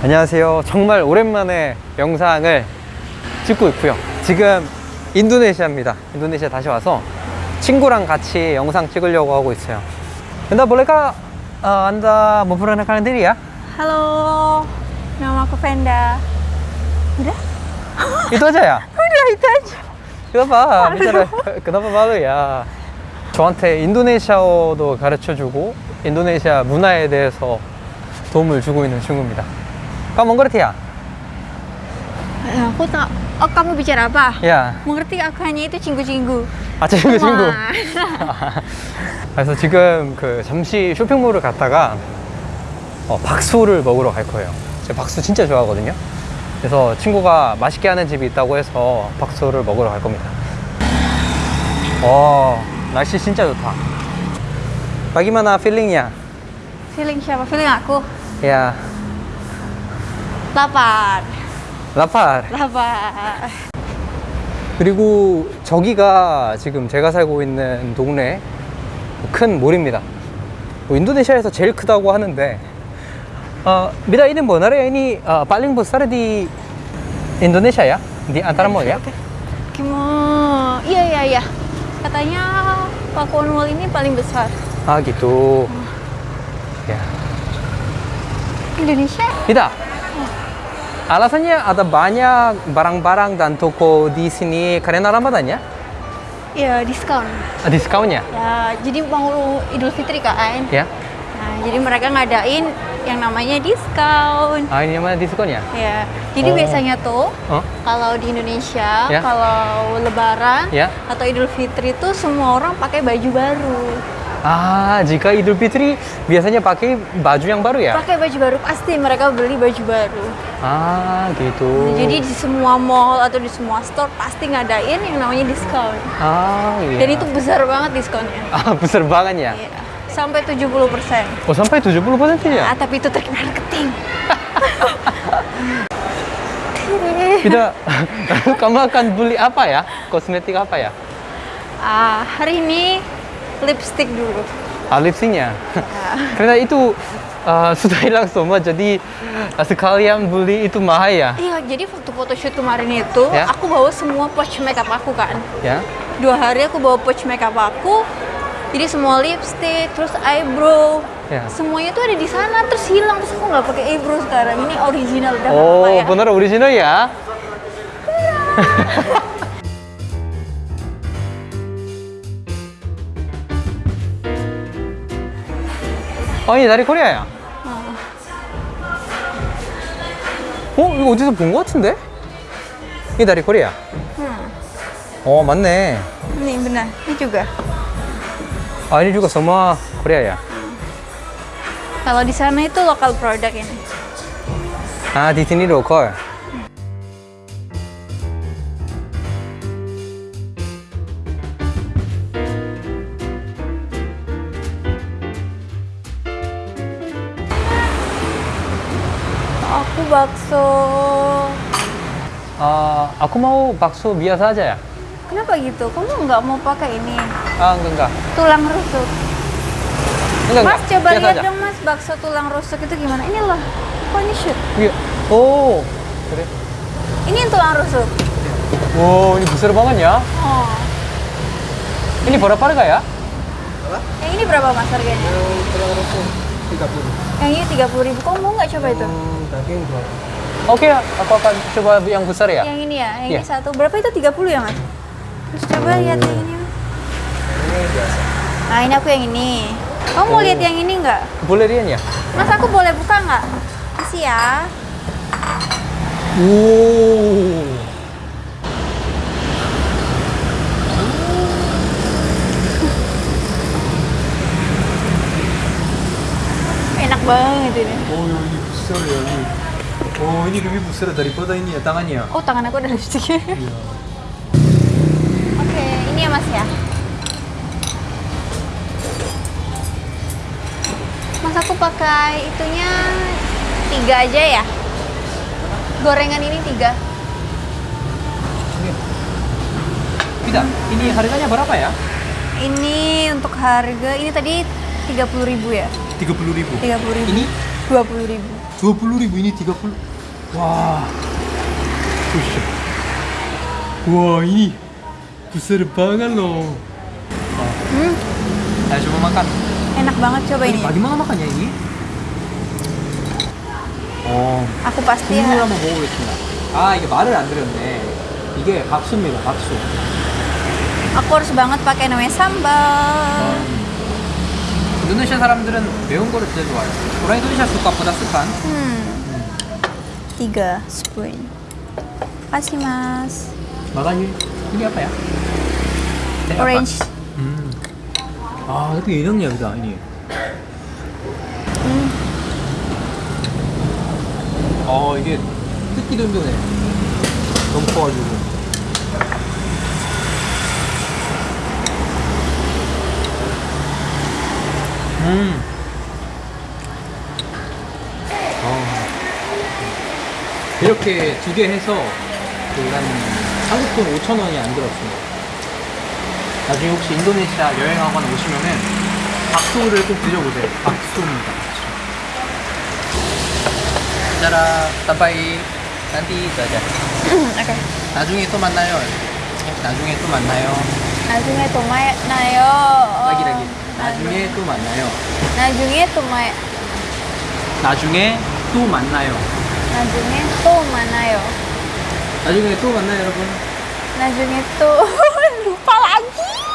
안녕하세요. 정말 오랜만에 영상을 찍고 있고요. 지금 인도네시아입니다. 인도네시아 다시 와서 친구랑 같이 영상 찍으려고 하고 있어요. Anda bolehkah uh, Anda memperkenalkan diri ya? Halo, nama aku Venda. Udah? Itu aja ya? Udah itu aja. Kenapa? bicara kenapa malu ya? 저한테 인도네시아어도 가르쳐주고 인도네시아 문화에 대해서 도움을 주고 있는 친구입니다. Kamu mengerti ya? Eh, Aku tak. Oh kamu bicara apa? Ya. Mengerti aku hanya itu cinggu-cinggu. 아 친구. 그래서 지금 그 잠시 쇼핑몰을 갔다가 어, 박수를 먹으러 갈 거예요. 제가 박수 진짜 좋아하거든요. 그래서 친구가 맛있게 하는 집이 있다고 해서 박수를 먹으러 갈 겁니다. 어, 날씨 진짜 좋다. Bagaimana feelingnya? Feeling siapa? Feeling aku. Lapar. lapar. Lapar. 그리고 저기가 지금 제가 살고 있는 동네 큰 몰입니다. 뭐 인도네시아에서 제일 크다고 하는데 어, ini ini uh, paling besar di Indonesia ya di antara mall ya? Gimana? Iya iya iya. Katanya Pakuan Mall ini paling besar. Ah gitu. Ya. Indonesia? Bida. Alasannya ada banyak barang-barang dan toko di sini karena Ramadan ya? Iya diskon. Ah, Diskonnya Ya jadi mau Idul Fitri kan. ya? Nah jadi mereka ngadain yang namanya diskon. Ah ini mana diskonnya? Ya. Jadi Oh. biasanya tuh Oh, kalau di Indonesia Ya. kalau Lebaran Ya. atau Idul Fitri itu semua orang pakai baju baru. Ah jika Idul Fitri biasanya pakai baju yang baru ya? Pakai baju baru pasti mereka beli baju baru. Ah gitu. Jadi di semua mall atau di semua store pasti ngadain yang namanya diskon. ah iya. Dan itu besar banget diskonnya. ah besar banget ya. Iya. Sampai 70%. Oh sampai 70% Ah, ya? tapi itu trik marketing. Kita kamu akan beli apa ya? Kosmetik apa ya? Ah, hari ini lipstick dulu. Ah lipsticknya. Karena itu uh, sudah hilang semua jadi uh, sekalian beli itu mahal ya. Iya, jadi waktu photoshoot kemarin itu Ya. aku bawa semua pouch makeup aku kan. Ya. Dua hari aku bawa pouch makeup aku. Jadi semua lipstick, terus eyebrow, Ya. semuanya tuh ada di sana terus hilang terus aku nggak pakai eyebrow sekarang. Ini original udah Oh apa ya. benar original ya? oh ini dari Korea ya? 어 이거 어디서 본 것 같은데? 이게 dari Korea? Hmm. 어 맞네. Ini benar, ini juga. 아 ini juga semua Korea ya? Kalau di sana itu lokal produk ini. 아 di sini lokal. bakso. Uh, aku mau bakso biasa aja ya. Kenapa gitu? Kamu nggak mau pakai ini? Ah, uh, enggak, enggak. Tulang rusuk. Enggak, mas, enggak. coba biasa lihat aja. dong mas, bakso tulang rusuk itu gimana? Ini loh, shoot. Iya. Oh, Ini yang tulang rusuk. Wow, ini besar banget ya. Oh. Ini berapa harga ya? Apa? Yang ini berapa mas harganya? Yang tulang rusuk ini tiga puluh ribu. Kamu mau nggak coba itu? Oke, aku akan coba yang besar ya. Yang ini ya. Yang Iya. ini satu. Berapa itu 30 ya mas? Terus coba lihat yang ini. Nah ini aku yang ini. Kamu mau Oh. lihat yang ini nggak? Boleh Rian ya? Mas aku boleh buka nggak? Kasih ya. Wow. Banget ini. Oh, ini besar ya ini. Oh, ini lebih besar daripada ini ya tangannya. Oh tangan aku ada lipstiknya. Oke, ini ya mas ya. Mas aku pakai itunya tiga aja ya. Gorengan ini tiga. Tidak, ini harganya berapa ya? Ini untuk harga ini tadi 30.000 ya? 30 ribu. 30.000. Ini 20.000. 20 ribu ini 30 wah Buset. wah ini besar banget loh Hmm, ayo coba makan enak banget coba ini. bagaimana makannya ini? 어 Aku pasti 국물 ya. 한번 먹어보겠습니다 아 이게 말을 안 드렸네 이게 박수입니다 박수 Aku harus banget pakai namanya sambal. 인도네시아 사람들은 매운 거를 제일 좋아해요. 도라이 도시아 국밥보다 습한? 음. 이거 스푼 마시마스. 너가 이게 네, 아빠야 오렌지. 음. 아 이렇게 이런 이야기다 이니 음. 아 이게 뜯기도 힘드네. 너무 커가지고. 음. 어. 이렇게 두 개 해서 그한 한국 돈 5천 원이 안 들었습니다. 나중에 혹시 인도네시아 여행하거나 오시면은 박소를 꼭 드셔보세요. 박소입니다. 짜라, 따바이, 난디, 자자. 나중에 또 만나요. 나중에 또 만나요. Najungnya tumay nayo. lagi lagi. 나 나중에 또 만나요. 나중에 또 마... 나중에 또 만나요. 나중에 또 만나요. 나중에 또 만나요, 여러분. 나중에 또... 루파 라기!